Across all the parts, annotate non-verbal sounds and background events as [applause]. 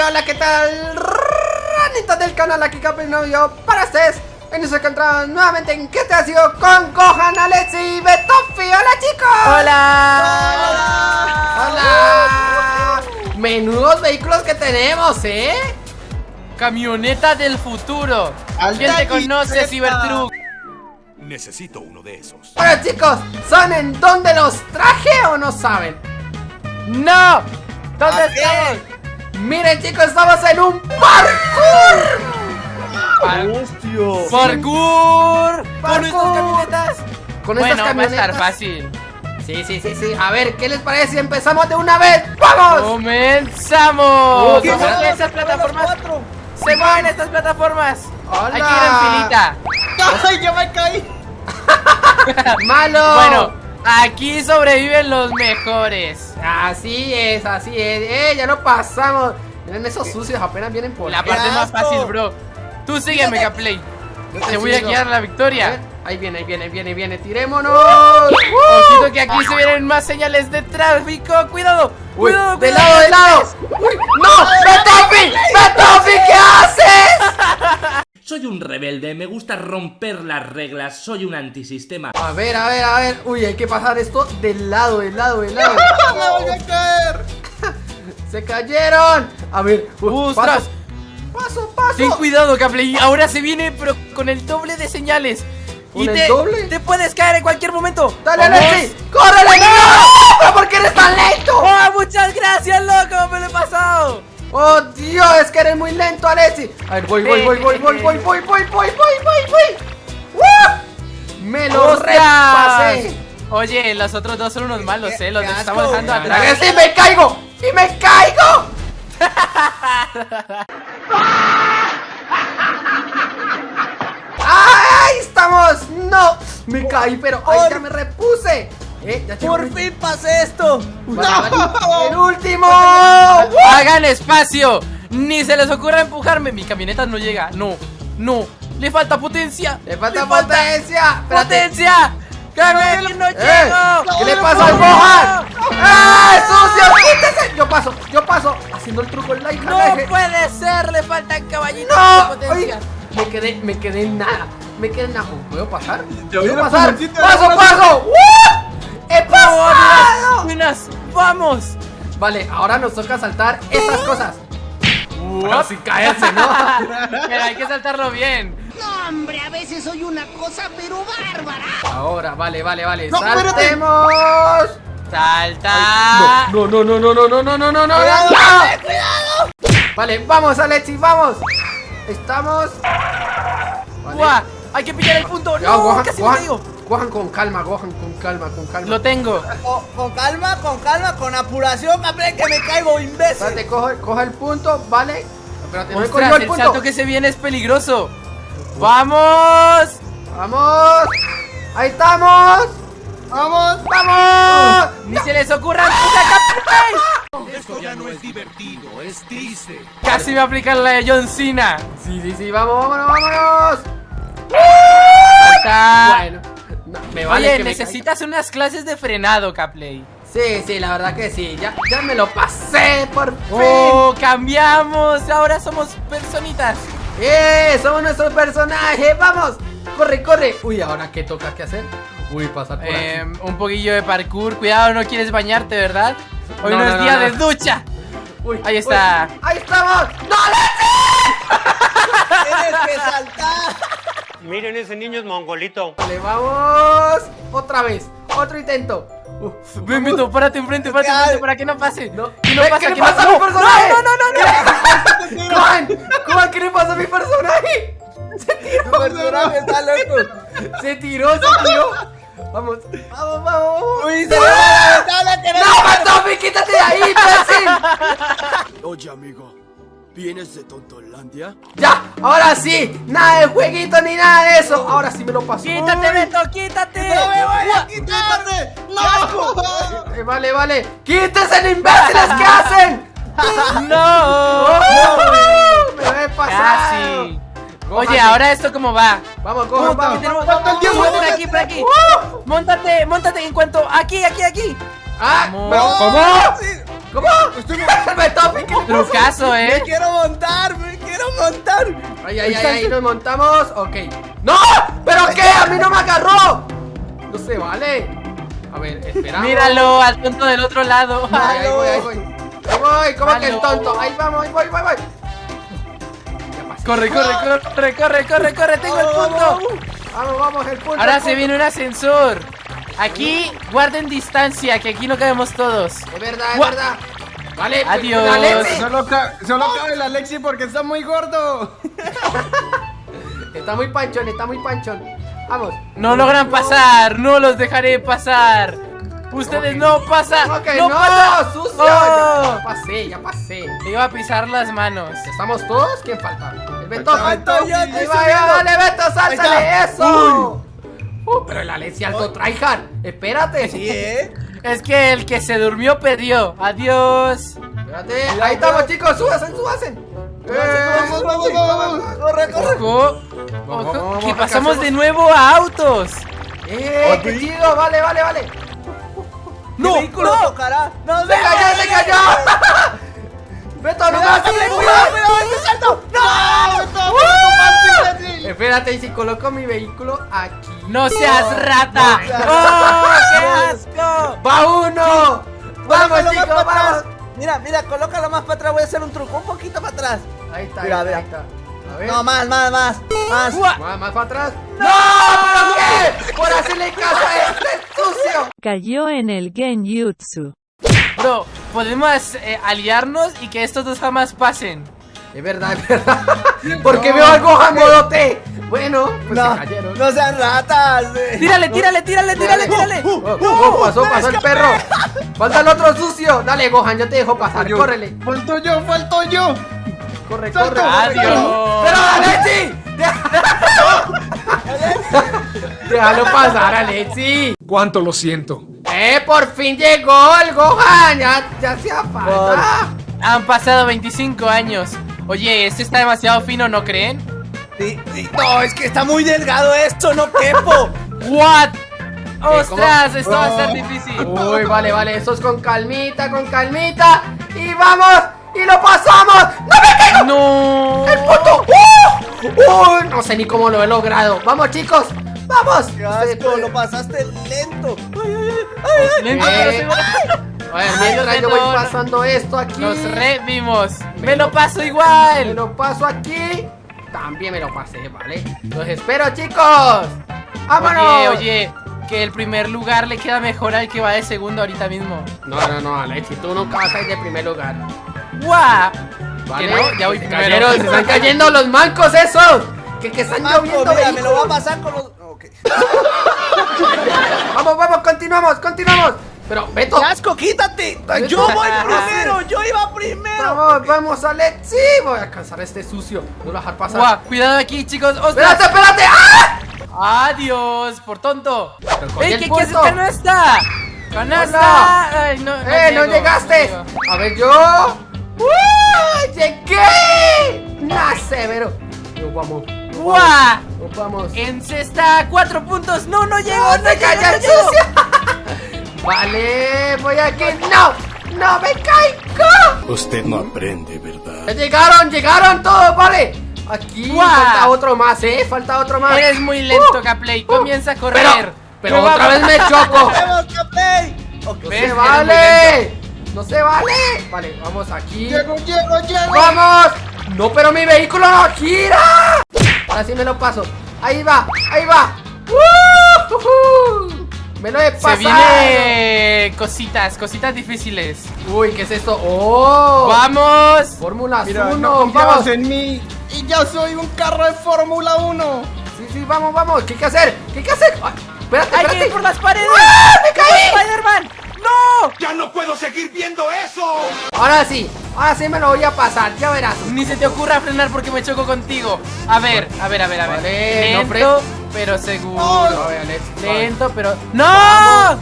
hola, ¿qué tal? Ranitas del canal, aquí Capri Novio para ustedes. En nos encontramos nuevamente en ¿Qué te ha sido? Con Gohan, Alexi y Betofi. ¡Hola, chicos! ¡Hola! ¡Hola! Menudos vehículos que tenemos, ¿eh? Camioneta del futuro. ¿Quién te conoce, Cybertruck? Necesito uno de esos. Bueno, chicos, ¿saben dónde los traje o no saben? ¡No! ¿Dónde ¿A estamos? Miren, chicos, estamos en un parkour. ¡Hostia! ¡Parkour! ¿Con Parkour. estas camionetas? Con bueno, estas va a estar fácil. Sí, sí, sí, sí. A ver, ¿qué les parece si empezamos de una vez? ¡Vamos! ¡Comenzamos! ¿Qué ver esas plataformas. Se mueven estas plataformas. Hola. Hay que ir en filita. [laughs] ¡Ay, ya me caí! [laughs] ¡Malo! Bueno, aquí sobreviven los mejores. Así es, así es. ¡Eh, ya lo pasamos! Miren esos sucios, apenas vienen por La parte más fácil, bro. Tú sígueme, Gaplay. Yo Te voy a guiar la victoria. Ahí viene, ahí viene, ahí viene, viene. ¡Tirémonos! ¡Uh! Ojito que aquí se vienen más señales de tráfico. Cuidado, Uy, cuidado, ¡De cuidado. lado, de lado! ¡Uy! ¡No! ¡Betofi! ¡Betofi! ¿Qué haces? Soy un rebelde, me gusta romper las reglas, soy un antisistema. A ver, a ver, a ver. Uy, hay que pasar esto del lado, del lado, del lado. [laughs] ¡Me voy a caer! [laughs] ¡Se cayeron! A ver, uh, ¡Ostras! Paso, paso, paso. Ten cuidado, Gaplay. Ahora se viene, pero con el doble de señales. ¿Con y el te, doble? te puedes caer en cualquier momento. ¡Dale. Alexi! ¡Córrele! ¡No! ¿Pero por qué eres tan lento? ¡Oh, muchas gracias, loco! ¡Me lo he pasado! ¡Oh, Dios! Es que eres muy lento, Alexi. A ver, voy, voy, voy, voy, voy, voy, voy, voy, voy, voy, voy, voy. ¡Uh! ¡Me lo repasé! Oye, los otros dos son unos malos, eh. Los qué estamos dejando atrás. ¡Alexi, me caigo! ¡Y me caigo! [laughs] ¡Ay! ¡Estamos! ¡No! Me caí, pero ¡ay, ya me repuse! ¿Eh? Ya ¡Por fin pasé esto! Vale, vale. ¡No! ¡El último! [laughs] ¡Hagan espacio! Ni se les ocurra empujarme. Mi camioneta no llega. No, no. Le falta potencia. ¡Le falta potencia! Espérate. ¡Potencia! ¡Carmen, que no ¡Eh! llego! ¿Qué le pasa al. Gohan? ¡Eh! ¡Sucio! ¡Quítese! Yo paso, yo paso Haciendo el truco en la hija ¡No puede ser! Le faltan caballitos de ¡No! potencia. Ay, me quedé, me quedé en nada Me quedé en nada ¿Puedo pasar? ¿Puedo pasar? ¡Paso, paso! ¡Uh! ¡Buenas! ¡Vamos! Vale, ahora nos toca saltar estas cosas Pero sin caerse, ¿no? Pero hay que saltarlo bien. No, hombre, a veces soy una cosa, pero bárbara. Ahora, vale, vale, vale No, espérate. ¡Saltemos! ¡Salta! No, no, no, no, no, no, no, no, no, no, Cuidado, no. Vale, vamos, Alexi, vamos. Estamos. Vale. ¡Buah! ¡Hay que pillar el punto! ¡No! Gohan, ¡Casi me Gohan, caigo! Gohan con calma, Gohan con calma, con calma. Lo tengo. Con, con calma, con calma, con apuración, hombre, que me caigo, imbécil. Espérate, coge, coge el punto, vale. Espérate, no Ostras, el el punto. salto que se viene es peligroso. ¡Vamos! Vamos. Ahí estamos. ¡Vamos! Vamos. ¡Ni se les ocurra Captain! Esto ya no es divertido, es triste. Casi me aplican la de John Cena. Sí, sí, sí, vamos, vámonos, vámonos. Salta. Bueno, no, me vale Oye, que me necesitas unas clases de frenado, caiga. Sí, sí, la verdad que sí. Ya, ya me lo pasé por fin. ¡Oh, cambiamos! Ahora somos personitas. ¡Eh! Somos nuestro personaje. Vamos. Corre, corre. Uy, ahora qué toca que hacer. Uy, pasar por Eh, aquí. un poquillo de parkour. Cuidado, no quieres bañarte, ¿verdad? Hoy No, no, no, es día no. de ducha. Uy, ahí está. uy, ahí estamos. ¡No, [laughs] Tienes que saltar. Miren, ese niño es mongolito. Vale, vamos. Otra vez. Otro intento. Uf, Ven, Vito, párate enfrente, párate enfrente para que no pase. No. Que no ¿Qué pasa, le que pasa no a mi personaje? No, no, no, no. Juan, Juan, ¿qué le pasa a mi personaje? Se tiró. personaje está loco. Se tiró, se tiró. Vamos, vamos, vamos. ¡No, Matofi, quítate de ahí, imbécil! Oye, amigo, ¿vienes de Tontolandia? Ya, ahora sí. Nada de jueguito ni nada de eso. Ahora sí me lo paso. Quítate, Beto, quítate. ¡No me voy a quitar! ¡No! Eh, vale, vale. ¡Quítense, imbéciles! ¿Qué hacen? [laughs] No. Me lo he pasado. Casi. Oye, ahora esto cómo va. Vamos, cojan, vamos. que tenemos- ¿Cuánto el tiempo? Por aquí, por aquí. Móntate, móntate en cuanto. Aquí, aquí, aquí. Ah, Vamos. ¿cómo? Sí. ¿Cómo? ¿qué le pasa? Trucazo, Me ¿eh? quiero montar, me quiero montar. Ay, ay, ay, ahí nos montamos. Ok. ¡No! ¿Pero qué? ¡A mí no me agarró! No se vale. A ver, esperamos. Míralo al tonto del otro lado. Ay, ahí voy, ahí voy. Ahí voy, ¿cómo que el tonto? Ahí vamos, ahí voy, voy, voy. Pasé. Corre, corre, corre, corre, corre, corre, tengo el punto. Vamos, vamos, el punto. Ahora el se viene un ascensor. Aquí guarden distancia, que aquí no cabemos todos. Es verdad, es Gua- verdad. Vale, pues, Adiós. la Lexi. Solo, ca- solo cabe la Lexi porque está muy gordo. [laughs] Está muy panchón, está muy panchón. Vamos. No logran pasar, no los dejaré pasar. Ustedes no pasan, no, no, pasan. sucio. Oh. Ya pasé, ya pasé. Le iba a pisar las manos. ¿Estamos todos? ¿Quién falta? El Beto. Falta Beto. Beto, Ahí va, ya, dale, Beto, sáltale eso. Uh, pero el Alexi alto tryhard. Espérate. Sí, ¿eh? Es que el que se durmió perdió. Adiós. Espérate. Ahí estamos, chicos. Súbasen, súbasen. Vamos, vamos, vamos. Corre, corre. Ojo, Vamos, ojo, vamos, que pasamos de nuevo a autos. ¡Eh! ¡Qué chido! Vale, vale, vale. No, vehículo tocará. No, ¡Se cayó, se cayó! ¡Beto, no me Cuidado, este. ¡No! Espérate, y si coloco mi vehículo aquí. No seas rata. ¡Oh, qué asco! ¡Va uno! ¡Vamos, chicos, vamos! atrás. Mira, mira, colócalo más para atrás. Voy a hacer un truco. Un poquito para atrás. Ahí está, Mira, ahí mira. está, ahí está. A ver. No, más, más, más. Más. Más, más para atrás. ¡No! ¿Pero qué? ¡Por hacerle caso a este sucio! Cayó en el Genjutsu. Bro, podemos eh, aliarnos y que estos dos jamás pasen. Es verdad, es verdad. [laughs] Porque veo al Gohan modo T. Bueno, pues No, se cayeron. no sean ratas. eh. Tírale, tírale, tírale, tírale, tírale. Oh, oh, pasó, pasó el perro. Falta el otro sucio. Dale, Gohan, yo te dejo pasar. Yo. Córrele. Falto yo, falto yo. Corre, Salto. corre. corre. ¡Pero Alexi! [laughs] Déjalo pasar, Alexi. ¿Cuánto lo siento? ¡Eh! ¡Por fin llegó el Gohan! ¡Ya, ya hacía falta! Han pasado 25 años. Oye, este está demasiado fino, ¿no creen? Sí, sí. No, es que está muy delgado esto. No quepo. [laughs] What? ¡Ostras! Esto va a ser difícil. [laughs] Uy, vale, vale. Eso es con calmita, con calmita. ¡Y vamos! ¡Y lo pasamos! ¡No me caigo! No. ¡El puto! ¡Uh! ¡Uy! No sé ni cómo lo he logrado. ¡Vamos, chicos! ¡Vamos! Asco, lo pasaste lento. Ay, ay, ay, ay. Lento, Eh. pero seguro. A ver, Ay, mientras yo voy pasando esto aquí. Nos revimos. Me lo paso Me igual. lo paso aquí. También me lo pasé, ¿vale? Los espero, chicos. ¡Vámonos! Oye, oye, que el primer lugar le queda mejor al que va de segundo ahorita mismo. No, no, no, Alexi, tú nunca vas a ir de primer lugar. ¡Guau! ¿Vale? Que no, ya voy se primero. cayeron, se están cayendo los mancos esos. Que, que están Marco, lloviendo mira, me lo voy a pasar con los. Ok. [laughs] Vamos, vamos, continuamos, continuamos. Pero, Beto. ¡Qué asco, quítate! Yo voy [laughs] primero, yo iba primero. Vamos, vamos, Alexi. Voy a alcanzar a este sucio. No lo voy a dejar pasar. Cuidado aquí, chicos. Espérate, ¡Ostras! espérate. ¡Ah! ¡Adiós! Por tonto. ¡Ey, el qué, punto. canasta! ¡Canasta! Hola. Ay, no, ¡Eh, no llegaste! A ver, yo. ¡Uh! ¡Llegué! ¡Nah, severo! Nos vamos. ¡Guau! vamos, Nos vamos. En cesta, cuatro puntos. ¡No, no llego! ¡No ¡No, calla no! Vale, voy aquí. ¡No! ¡No me caigo! Usted no aprende, ¿verdad? Ya llegaron, llegaron todos, vale. Aquí falta otro más, ¿eh? Falta otro más. Eres muy lento, Caplay. Comienza a correr. Pero, otra vez me [laughs] choco. ¡Vamos, Capey! Ok. No se vale. No se vale. Vale, vamos aquí. Llego, llego, llego. ¡Vamos! ¡No, pero mi vehículo no gira! Ahora sí me lo paso. Ahí va, ahí va. ¡Uh! Me lo he Se pasado. viene cositas, cositas difíciles. Uy, ¿qué es esto? ¡Oh! ¡Vamos! Fórmula Mira, 1, no vamos. en mí. Y ya soy un carro de Fórmula 1. Sí, sí, vamos, vamos. ¿Qué hay que hacer? ¿Qué hay que hacer? Ay, espérate, ¡Hay que espérate. ir por las paredes! ¡Ah, me caí! ¡Spider-Man! ¡No! ¡Ya no puedo seguir viendo eso! Ahora sí, ahora sí me lo voy a pasar, ya verás. Ni se te ocurra frenar porque me choco contigo. A ver, a ver, a ver, a ver. Vale, no Lento, pero seguro. Alex, vale. Lento, pero. ¡No!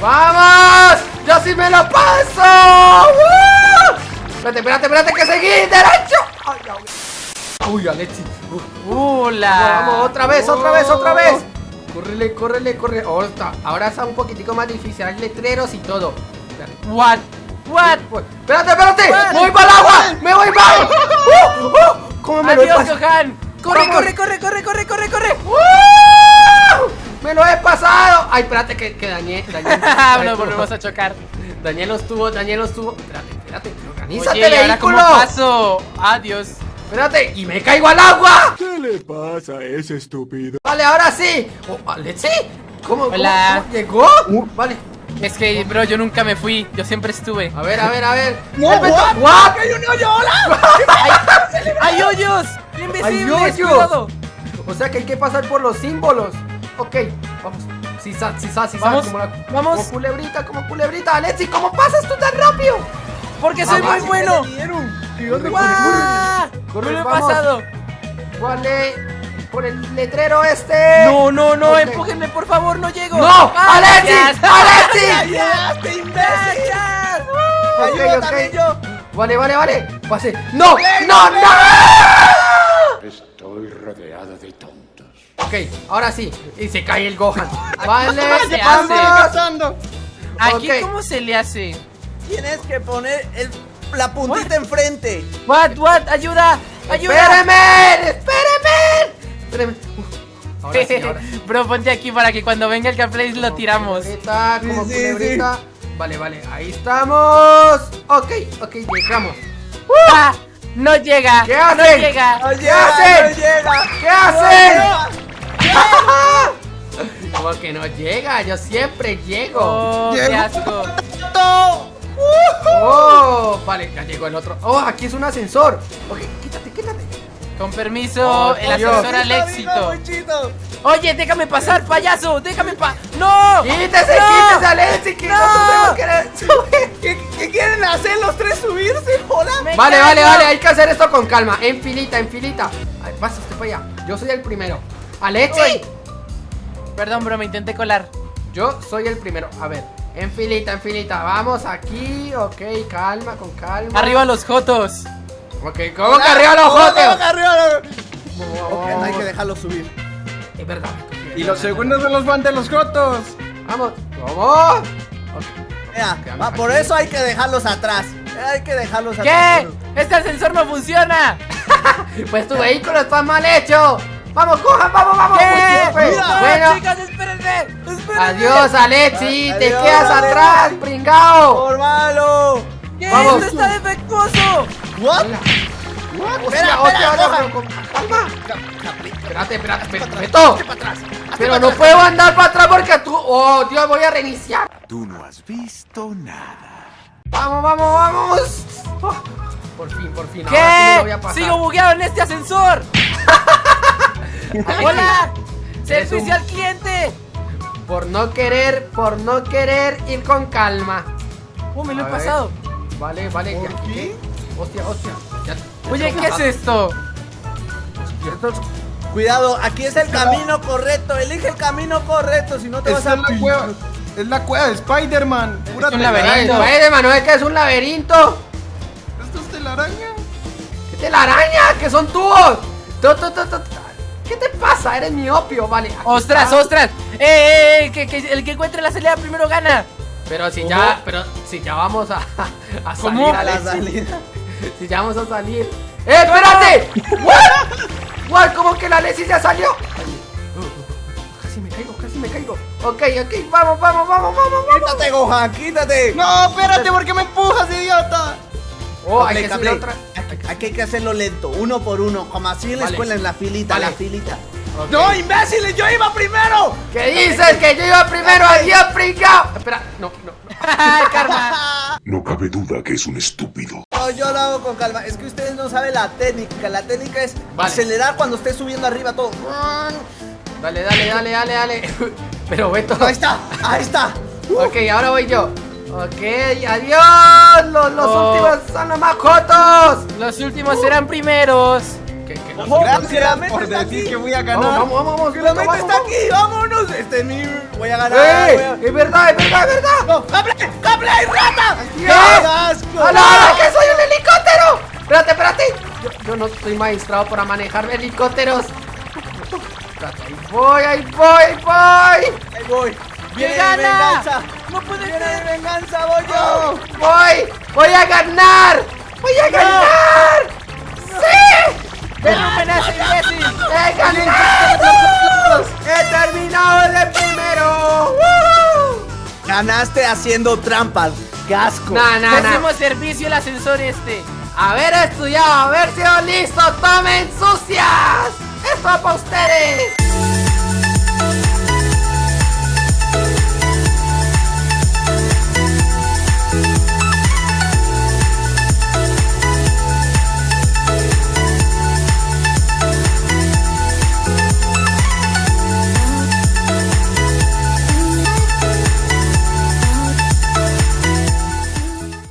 ¡Vamos! ¡Yo sí me lo paso! ¡Uh! Espérate, espérate, espérate, que seguí derecho. Ay, ay. Uy, Alexi. Uh, ¡Hula! Vamos, otra vez, otra vez, otra vez. Córrele, córrele, córrele. Oh, está. Ahora está un poquitico más difícil. Hay letreros y todo. Espérate. What? What? Pues, Espérate, espérate. What? Me voy para el agua. Me voy para. [laughs] ¡Uh! ¡Uh! ¿Cómo me lo Adiós, pasado? Gohan. Corre, corre, corre, corre, corre, corre, corre. ¡Uh! Me lo he pasado. Ay, espérate que, que dañé. dañé Nos volvemos a chocar. Dañé los tubos, dañé los tubos. Espérate, espérate. Organízate, Oye, ¿y ahora cómo vehículo. paso? Adiós. Espérate. Y me caigo al agua. ¿Qué le pasa a ese estúpido? Vale, ahora sí. Oh, Alexi. ¿Cómo, cómo- Hola. cómo llegó? Vale. Es que, bro, yo nunca me fui. Yo siempre estuve. A ver, a ver, a ver. No? What? ¡Hay un hoyo, hola! [laughs] [laughs] ¡Hay hoyos! ¡Hay ¡Invisibles! hoyos! ¡Cuidado! O sea que hay que pasar por los símbolos. Ok, vamos. Si sa, si sa, si Vamos, como la- vamos. Como culebrita, como culebrita. Alexi, ¿cómo pasas tú tan rápido? Porque soy muy bueno. Corre, ¡Guau! Corre, Me lo he vamos. pasado. Vale. Por el letrero este. No, no, no, Ok. empújenme, por favor, no llego. ¡No! ¡Ah, ¡Alexi! gracias! [laughs] ¡Alexi! [laughs] ¡Ya, te imbécil! Ok, ok. Vale, vale, vale. Pase. ¡No! ¡No, ven. no! Estoy rodeado de tontos. Ok, ahora sí. Y se cae el Gohan. [laughs] Vale, se vamos. hace? pasando? Aquí, Ok. ¿cómo se le hace? Tienes que poner el- la puntita enfrente. What, what, ayuda, ayuda. ¡Espéreme! ¡Espéreme! Espéreme. Uf, Ahora sí, ahora sí. [laughs] Bro, ponte aquí para que cuando venga el gameplay lo Como tiramos. Culebrita, como Sí, sí, culebrita. Vale, vale, ahí estamos. Ok, ok, llegamos. ¡Ah! No llega. ¿Qué No hacen? llega. ¡No ¿Qué llega! hacen? ¡No llega! ¿Qué hacen? ¡No [laughs] Como que no llega, yo siempre llego. Oh, qué asco. [laughs] Oh, vale, ya llegó el otro. Oh, aquí es un ascensor. Ok, quítate, quítate. Con permiso, Oh, el ascensor al éxito. Oye, déjame pasar, payaso. Déjame pa. ¡No! Quítese, ¡No! quítese, Alexi, que ¡No! nosotros tenemos que subir. ¿Qué, qué quieren hacer los tres subirse? ¡Hola! Me Vale, vale, caigo. vale, hay que hacer esto con calma. En filita, en filita. Ay, vas usted para allá. Yo soy el primero. Alexi. Uy. Perdón, bro, me intenté colar. Yo soy el primero. A ver, en filita, en filita. Vamos aquí. Ok, calma, con calma. Arriba los jotos. Ok, ¿cómo que arriba los ¿Cómo que arriba los- Ok, no hay que dejarlo subir. Es verdad. Y los segundos de los van de los jotos. Vamos, vamos. Ok. Mira, por eso hay que dejarlos atrás. Hay que dejarlos atrás. ¿Qué? Este ascensor no funciona. [laughs] Pues tu vehículo está mal hecho. Vamos, cojan, vamos, vamos. ¿Qué? Uy, sí, fue. No, Bueno, chicas, espérenme. espérenme. adiós, Alexi. Te Adiós, quedas Alexi. atrás, pringao. ¡Por malo! ¿Qué? Vamos. Esto está defectuoso. ¿What? Hostia, Espera, espera, con calma. Espérate, espérate, espérate. Pero no puedo andar para atrás porque tú. Oh, Dios, voy a reiniciar. Tú no has visto nada. Vamos, vamos, vamos. Oh, por fin, por fin. Ahora sí voy a ¿Qué? pasar. Sigo bugueado en este ascensor. [laughs] Hola. Servicio un- al cliente. Por no querer, por no querer ir con calma. Oh, me lo A he ver. pasado. Vale, vale. ¿y aquí qué? Hostia, hostia. Ya- ya Oye, ¿qué es esto? Cuidado, aquí es el camino correcto. Elige el camino correcto, si no te vas Esta a es la cueva. Es la cueva de Spider-Man. Pura un telaraña. laberinto. Ay, Spider-Man, ¿no es que es un laberinto? Esto es telaraña. ¿Qué telaraña? ¿Qué son tubos? Tu, tu, tu, tu. ¿Qué te pasa? Eres miopio, vale. ¡Ostras, está. ostras! ¡Eh, eh, eh! Que, que el que encuentre la salida primero gana. Pero si ya, pero si ya vamos a, [laughs] a ¿Cómo? salir, a la salida. [laughs] Si ya vamos a salir. ¡Eh, espérate! ¿What? ¿What? ¿Cómo que la Alexis ya salió? Caigo, casi me caigo. Ok, ok, vamos, vamos, vamos, vamos, vamos. Quítate, Gohan, quítate. No, espérate, ¿por qué me empujas, idiota? Oh, hay que otra. Aquí, hay que hacerlo lento, uno por uno, como así en la Vale. escuela, en la filita, Vale. la filita. ¡No, imbéciles! ¡Yo iba primero! ¿Qué dices? Que yo iba primero, adiós, pringao. Espera, no, no, no. [laughs] ¡Karma! [laughs] No cabe duda que es un estúpido. No, yo lo hago con calma. Es que ustedes no saben la técnica. La técnica es Vale. acelerar cuando esté subiendo arriba todo. Dale, dale, dale, dale, dale. [laughs] Pero Beto. Ahí está, ahí está. [laughs] Ok, ahora voy yo. Ok, adiós. Los, los Oh. últimos son los más jotos. Los últimos serán primeros. ¿Qué, qué? Ojo, que la Gracias meta por está decir aquí. que voy a ganar. vamos, vamos, vamos. Que la meta vamos, está vamos. aquí, vámonos. Este es mi. Voy a ganar. voy a- ¡Eh! Es verdad, es verdad, es verdad. ¡No! ¡Cable! ¡Cable! ¡Hay rata! ¿Qué? ¡Qué asco! ¡Hola, hola, que soy un helicóptero! Espérate, espérate. Yo, yo no estoy maestrado para manejar helicópteros. Ahí voy, ahí voy, ahí voy. Ahí voy. Viene gana! venganza. No puede Viene ser. venganza, voy yo. ¡Voy! ¡Voy a ganar! ¡Voy a ganar! ¡Sí! ¡Derrumben a ese imbécil! ¡He ganado! ¡He terminado de primero! ¡Woo! Ganaste haciendo trampas. Casco. No, no, no. Pésimo servicio el ascensor este. Haber estudiado, haber sido listo, tomen sucias. Esto es para ustedes.